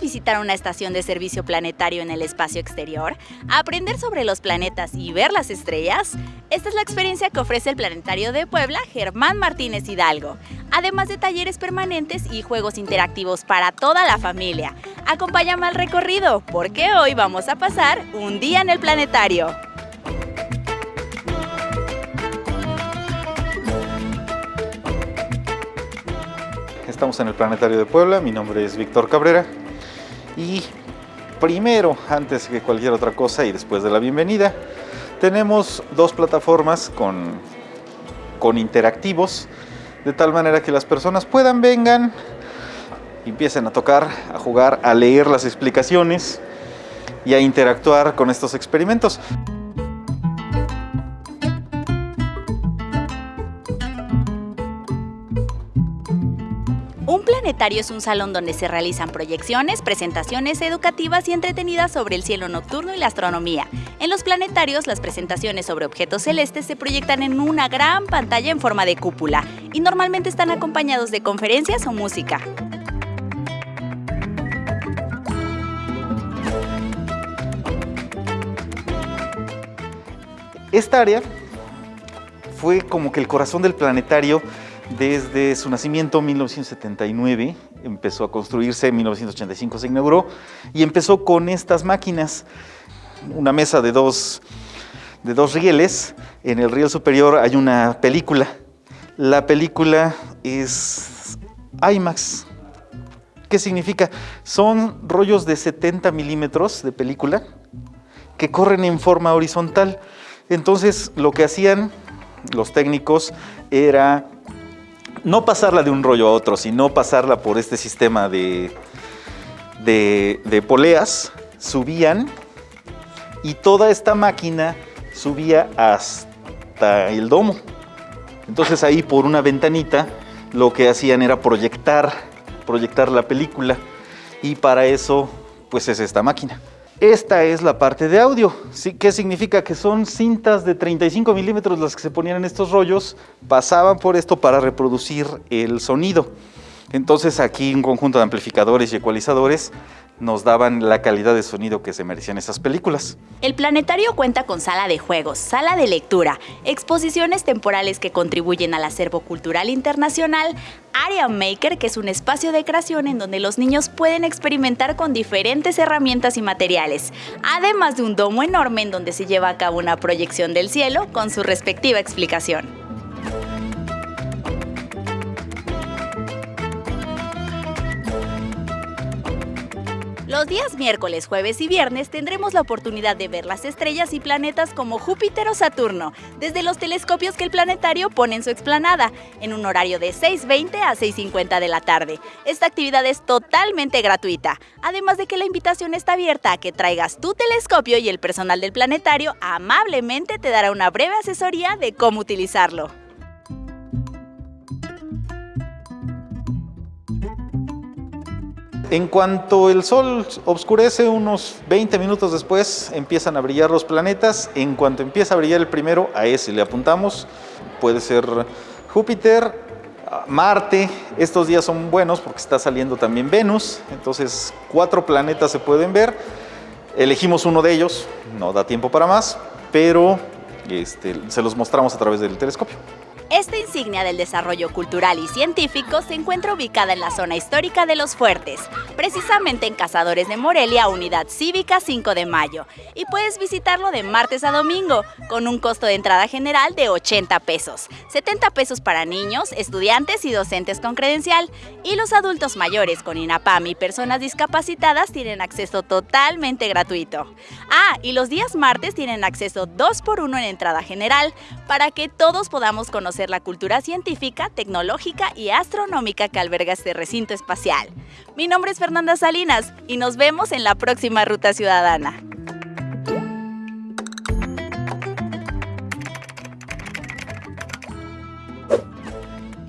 visitar una estación de servicio planetario en el espacio exterior? ¿Aprender sobre los planetas y ver las estrellas? Esta es la experiencia que ofrece el Planetario de Puebla Germán Martínez Hidalgo, además de talleres permanentes y juegos interactivos para toda la familia. Acompáñame al recorrido, porque hoy vamos a pasar un día en el planetario. Estamos en el Planetario de Puebla, mi nombre es Víctor Cabrera y primero, antes que cualquier otra cosa y después de la bienvenida, tenemos dos plataformas con, con interactivos, de tal manera que las personas puedan, vengan, empiecen a tocar, a jugar, a leer las explicaciones y a interactuar con estos experimentos. Un planetario es un salón donde se realizan proyecciones, presentaciones educativas y entretenidas sobre el cielo nocturno y la astronomía. En los planetarios, las presentaciones sobre objetos celestes se proyectan en una gran pantalla en forma de cúpula y normalmente están acompañados de conferencias o música. Esta área fue como que el corazón del planetario desde su nacimiento en 1979, empezó a construirse, en 1985 se inauguró, y empezó con estas máquinas, una mesa de dos, de dos rieles, en el riel superior hay una película, la película es IMAX. ¿Qué significa? Son rollos de 70 milímetros de película que corren en forma horizontal. Entonces lo que hacían los técnicos era no pasarla de un rollo a otro, sino pasarla por este sistema de, de, poleas, subían y toda esta máquina subía hasta el domo. Entonces ahí por una ventanita lo que hacían era proyectar, proyectar la película y para eso pues es esta máquina. Esta es la parte de audio. ¿Qué significa? Que son cintas de 35 milímetros las que se ponían en estos rollos, pasaban por esto para reproducir el sonido. Entonces aquí un conjunto de amplificadores y ecualizadores nos daban la calidad de sonido que se merecían esas películas. El planetario cuenta con sala de juegos, sala de lectura, exposiciones temporales que contribuyen al acervo cultural internacional, Area Maker, que es un espacio de creación en donde los niños pueden experimentar con diferentes herramientas y materiales, además de un domo enorme en donde se lleva a cabo una proyección del cielo con su respectiva explicación. Los días miércoles, jueves y viernes tendremos la oportunidad de ver las estrellas y planetas como Júpiter o Saturno, desde los telescopios que el planetario pone en su explanada, en un horario de 6.20 a 6.50 de la tarde. Esta actividad es totalmente gratuita, además de que la invitación está abierta a que traigas tu telescopio y el personal del planetario amablemente te dará una breve asesoría de cómo utilizarlo. En cuanto el Sol oscurece, unos 20 minutos después empiezan a brillar los planetas. En cuanto empieza a brillar el primero, a ese le apuntamos. Puede ser Júpiter, Marte. Estos días son buenos porque está saliendo también Venus. Entonces, cuatro planetas se pueden ver. Elegimos uno de ellos, no da tiempo para más, pero este, se los mostramos a través del telescopio. Esta insignia del desarrollo cultural y científico se encuentra ubicada en la zona histórica de Los Fuertes, precisamente en Cazadores de Morelia, Unidad Cívica 5 de Mayo, y puedes visitarlo de martes a domingo, con un costo de entrada general de 80 pesos, 70 pesos para niños, estudiantes y docentes con credencial, y los adultos mayores con INAPAM y personas discapacitadas tienen acceso totalmente gratuito. Ah, y los días martes tienen acceso 2 por 1 en entrada general, para que todos podamos la cultura científica, tecnológica y astronómica que alberga este recinto espacial. Mi nombre es Fernanda Salinas y nos vemos en la próxima Ruta Ciudadana.